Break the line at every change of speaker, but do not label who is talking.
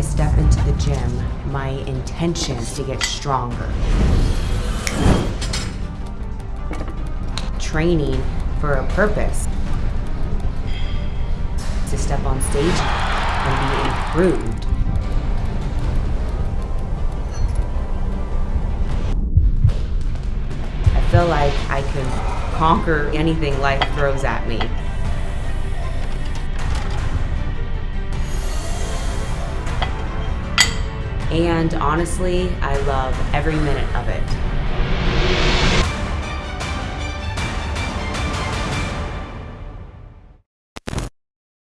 I step into the gym, my intention is to get stronger. Training for a purpose. To step on stage and be improved. I feel like I can conquer anything life throws at me. And honestly, I love every minute of it.